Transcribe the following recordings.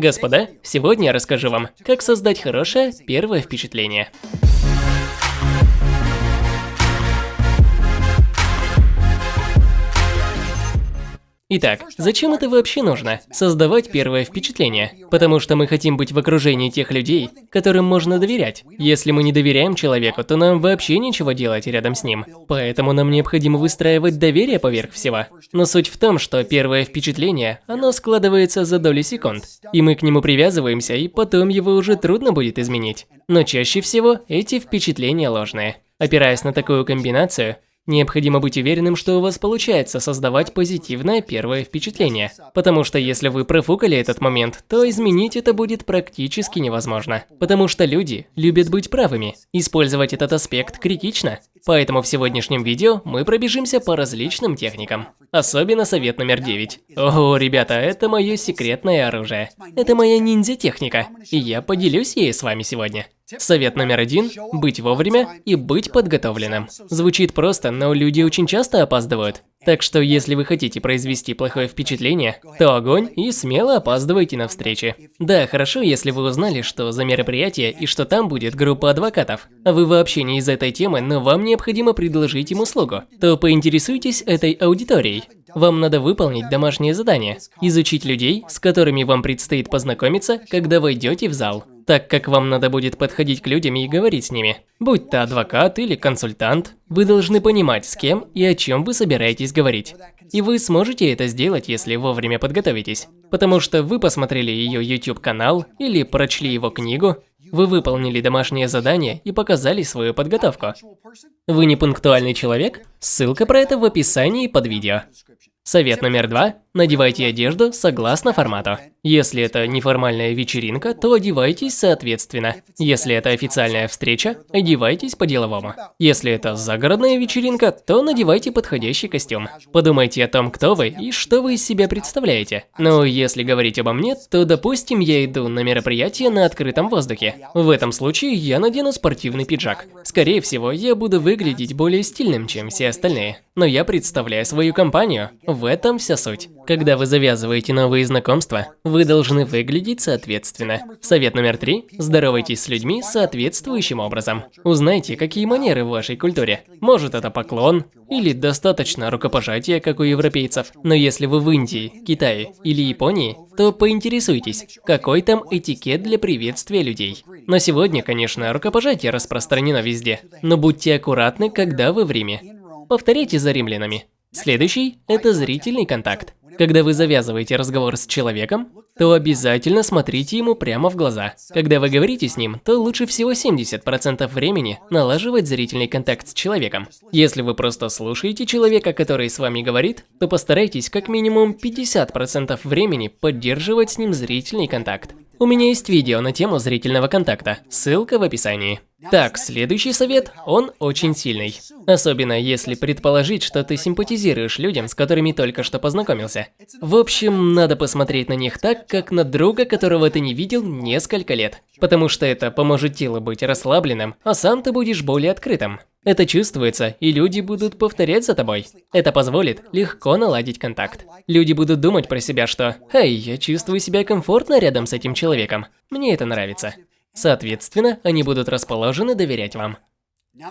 Господа, сегодня я расскажу вам, как создать хорошее первое впечатление. Итак, зачем это вообще нужно? Создавать первое впечатление. Потому что мы хотим быть в окружении тех людей, которым можно доверять. Если мы не доверяем человеку, то нам вообще нечего делать рядом с ним. Поэтому нам необходимо выстраивать доверие поверх всего. Но суть в том, что первое впечатление, оно складывается за доли секунд. И мы к нему привязываемся, и потом его уже трудно будет изменить. Но чаще всего эти впечатления ложные. Опираясь на такую комбинацию, Необходимо быть уверенным, что у вас получается создавать позитивное первое впечатление. Потому что если вы профукали этот момент, то изменить это будет практически невозможно. Потому что люди любят быть правыми. Использовать этот аспект критично. Поэтому в сегодняшнем видео мы пробежимся по различным техникам. Особенно совет номер 9. Ого, ребята, это мое секретное оружие. Это моя ниндзя-техника. И я поделюсь ей с вами сегодня. Совет номер один – быть вовремя и быть подготовленным. Звучит просто, но люди очень часто опаздывают. Так что, если вы хотите произвести плохое впечатление, то огонь и смело опаздывайте на встречи. Да, хорошо, если вы узнали, что за мероприятие и что там будет группа адвокатов. А вы вообще не из этой темы, но вам необходимо предложить им услугу. То поинтересуйтесь этой аудиторией. Вам надо выполнить домашнее задание – изучить людей, с которыми вам предстоит познакомиться, когда войдете в зал так как вам надо будет подходить к людям и говорить с ними. Будь то адвокат или консультант, вы должны понимать, с кем и о чем вы собираетесь говорить. И вы сможете это сделать, если вовремя подготовитесь. Потому что вы посмотрели ее YouTube-канал или прочли его книгу, вы выполнили домашнее задание и показали свою подготовку. Вы не пунктуальный человек? Ссылка про это в описании под видео. Совет номер два. Надевайте одежду согласно формату. Если это неформальная вечеринка, то одевайтесь соответственно. Если это официальная встреча, одевайтесь по-деловому. Если это загородная вечеринка, то надевайте подходящий костюм. Подумайте о том, кто вы и что вы из себя представляете. Но если говорить обо мне, то допустим я иду на мероприятие на открытом воздухе. В этом случае я надену спортивный пиджак. Скорее всего, я буду выглядеть более стильным, чем все остальные. Но я представляю свою компанию. В этом вся суть. Когда вы завязываете новые знакомства, вы должны выглядеть соответственно. Совет номер три. Здоровайтесь с людьми соответствующим образом. Узнайте, какие манеры в вашей культуре. Может это поклон, или достаточно рукопожатия, как у европейцев. Но если вы в Индии, Китае или Японии, то поинтересуйтесь, какой там этикет для приветствия людей. Но сегодня, конечно, рукопожатие распространено везде. Но будьте аккуратны, когда вы в Риме. Повторите за римлянами. Следующий – это зрительный контакт. Когда вы завязываете разговор с человеком, то обязательно смотрите ему прямо в глаза. Когда вы говорите с ним, то лучше всего 70% времени налаживать зрительный контакт с человеком. Если вы просто слушаете человека, который с вами говорит, то постарайтесь как минимум 50% времени поддерживать с ним зрительный контакт. У меня есть видео на тему зрительного контакта, ссылка в описании. Так, следующий совет, он очень сильный. Особенно если предположить, что ты симпатизируешь людям, с которыми только что познакомился. В общем, надо посмотреть на них так, как на друга, которого ты не видел несколько лет. Потому что это поможет телу быть расслабленным, а сам ты будешь более открытым. Это чувствуется, и люди будут повторять за тобой. Это позволит легко наладить контакт. Люди будут думать про себя, что «Эй, я чувствую себя комфортно рядом с этим человеком. Мне это нравится». Соответственно, они будут расположены доверять вам.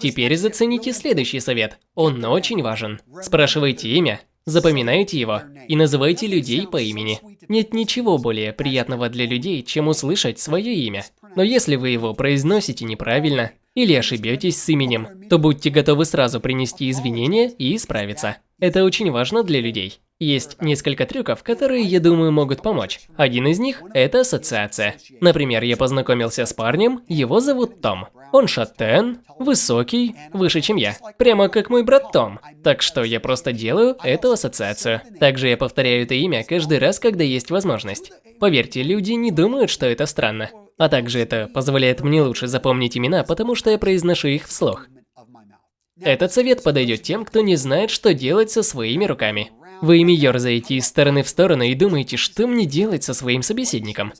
Теперь зацените следующий совет. Он очень важен. Спрашивайте имя, запоминайте его и называйте людей по имени. Нет ничего более приятного для людей, чем услышать свое имя. Но если вы его произносите неправильно или ошибетесь с именем, то будьте готовы сразу принести извинения и исправиться. Это очень важно для людей. Есть несколько трюков, которые, я думаю, могут помочь. Один из них – это ассоциация. Например, я познакомился с парнем, его зовут Том. Он шатен, высокий, выше, чем я. Прямо как мой брат Том. Так что я просто делаю эту ассоциацию. Также я повторяю это имя каждый раз, когда есть возможность. Поверьте, люди не думают, что это странно. А также это позволяет мне лучше запомнить имена, потому что я произношу их вслух. Этот совет подойдет тем, кто не знает, что делать со своими руками. Вы ими ерзаете из стороны в сторону и думаете, что мне делать со своим собеседником.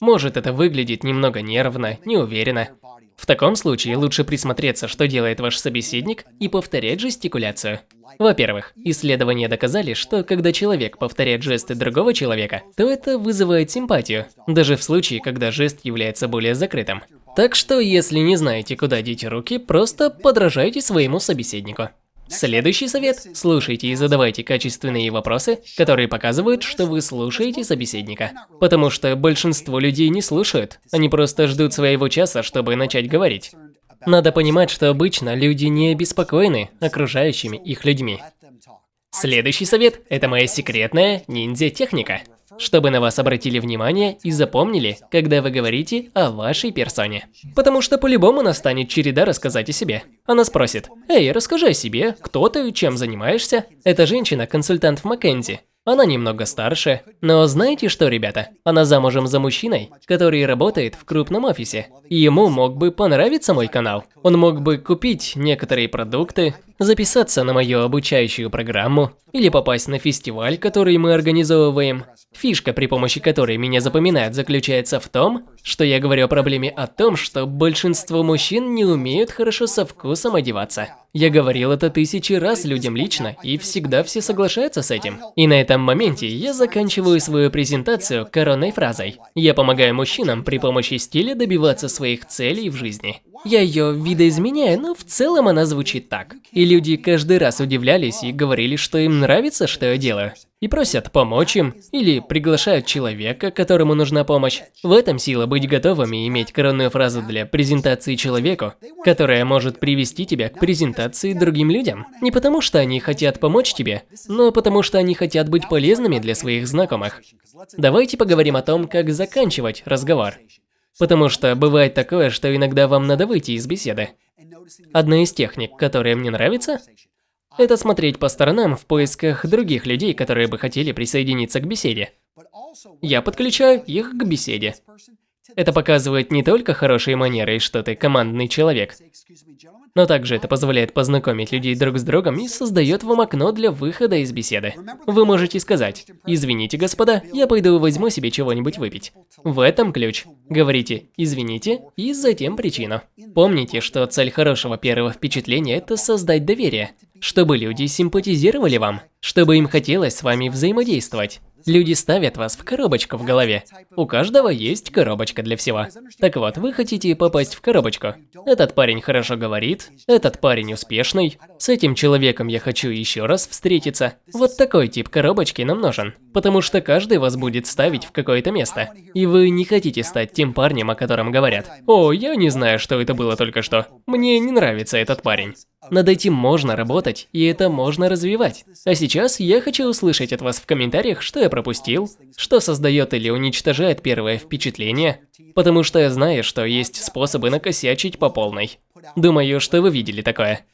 Может, это выглядит немного нервно, неуверенно. В таком случае лучше присмотреться, что делает ваш собеседник, и повторять жестикуляцию. Во-первых, исследования доказали, что когда человек повторяет жесты другого человека, то это вызывает симпатию, даже в случае, когда жест является более закрытым. Так что, если не знаете, куда деть руки, просто подражайте своему собеседнику. Следующий совет – слушайте и задавайте качественные вопросы, которые показывают, что вы слушаете собеседника. Потому что большинство людей не слушают, они просто ждут своего часа, чтобы начать говорить. Надо понимать, что обычно люди не обеспокоены окружающими их людьми. Следующий совет – это моя секретная ниндзя-техника чтобы на вас обратили внимание и запомнили, когда вы говорите о вашей персоне. Потому что по-любому настанет череда рассказать о себе. Она спросит, «Эй, расскажи о себе, кто ты, чем занимаешься?» Эта женщина – консультант в Маккензи. Она немного старше, но знаете что, ребята? Она замужем за мужчиной, который работает в крупном офисе. И ему мог бы понравиться мой канал. Он мог бы купить некоторые продукты, записаться на мою обучающую программу или попасть на фестиваль, который мы организовываем. Фишка, при помощи которой меня запоминают, заключается в том, что я говорю о проблеме о том, что большинство мужчин не умеют хорошо со вкусом одеваться. Я говорил это тысячи раз людям лично, и всегда все соглашаются с этим. И на этом моменте я заканчиваю свою презентацию коронной фразой. Я помогаю мужчинам при помощи стиля добиваться своих целей в жизни. Я ее видоизменяю, но в целом она звучит так. И люди каждый раз удивлялись и говорили, что им нравится, что я делаю. И просят помочь им, или приглашают человека, которому нужна помощь. В этом сила быть готовыми иметь коронную фразу для презентации человеку, которая может привести тебя к презентации другим людям. Не потому что они хотят помочь тебе, но потому что они хотят быть полезными для своих знакомых. Давайте поговорим о том, как заканчивать разговор. Потому что бывает такое, что иногда вам надо выйти из беседы. Одна из техник, которая мне нравится, это смотреть по сторонам в поисках других людей, которые бы хотели присоединиться к беседе. Я подключаю их к беседе. Это показывает не только хорошие манеры и что ты командный человек, но также это позволяет познакомить людей друг с другом и создает вам окно для выхода из беседы. Вы можете сказать, извините, господа, я пойду возьму себе чего-нибудь выпить. В этом ключ. Говорите «извините» и затем причину. Помните, что цель хорошего первого впечатления – это создать доверие, чтобы люди симпатизировали вам, чтобы им хотелось с вами взаимодействовать. Люди ставят вас в коробочку в голове. У каждого есть коробочка для всего. Так вот, вы хотите попасть в коробочку. Этот парень хорошо говорит, этот парень успешный, с этим человеком я хочу еще раз встретиться. Вот такой тип коробочки нам нужен. Потому что каждый вас будет ставить в какое-то место. И вы не хотите стать тем парнем, о котором говорят. О, я не знаю, что это было только что. Мне не нравится этот парень. Над этим можно работать, и это можно развивать. А сейчас я хочу услышать от вас в комментариях, что я пропустил, что создает или уничтожает первое впечатление, потому что я знаю, что есть способы накосячить по полной. Думаю, что вы видели такое.